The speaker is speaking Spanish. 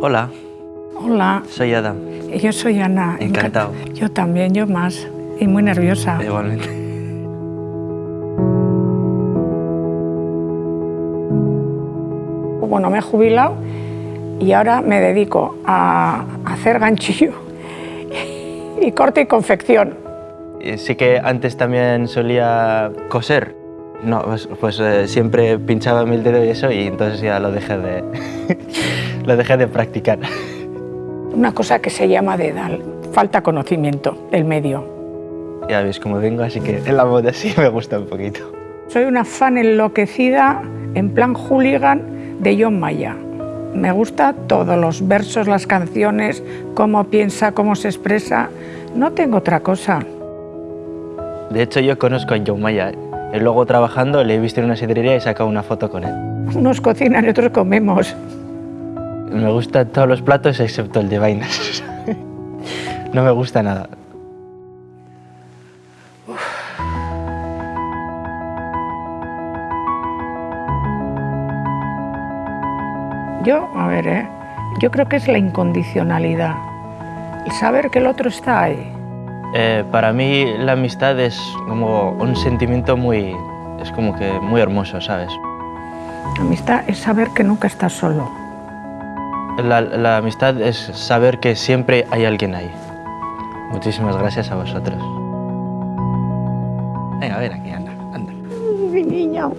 Hola, Hola, soy Adam. yo soy Ana. Encantado. Enca- Yo también, yo más. Y muy nerviosa. Igualmente. Bueno, me he jubilado y ahora me dedico a hacer ganchillo y corte y confección. Y Sí que antes también solía coser. No, pues, pues, eh, siempre pinchaba mil dedos y eso y entonces ya lo dejé de, lo dejé de practicar. Una cosa que se llama de edad, falta conocimiento del medio. Ya veis cómo vengo, así que en la moda sí me gusta un poquito. Soy una fan enloquecida, en plan hooligan, de John Maya. Me gusta todos los versos, las canciones, cómo piensa, cómo se expresa. No tengo otra cosa. De hecho, yo conozco a John Maya. Y luego trabajando le he visto en una sidrería y he sacado una foto con él. Unos cocinan y otros comemos. Me gustan todos los platos excepto el de vainas. No me gusta nada. Yo, a ver, ¿eh? yo creo que es la incondicionalidad. El saber que el otro está ahí. Eh, para mí la amistad es como un sentimiento muy, es como que muy hermoso, ¿sabes? La amistad es saber que nunca estás solo. La, amistad es saber que siempre hay alguien ahí. Muchísimas gracias a vosotros. Venga, ven aquí, anda, anda. Mi niña.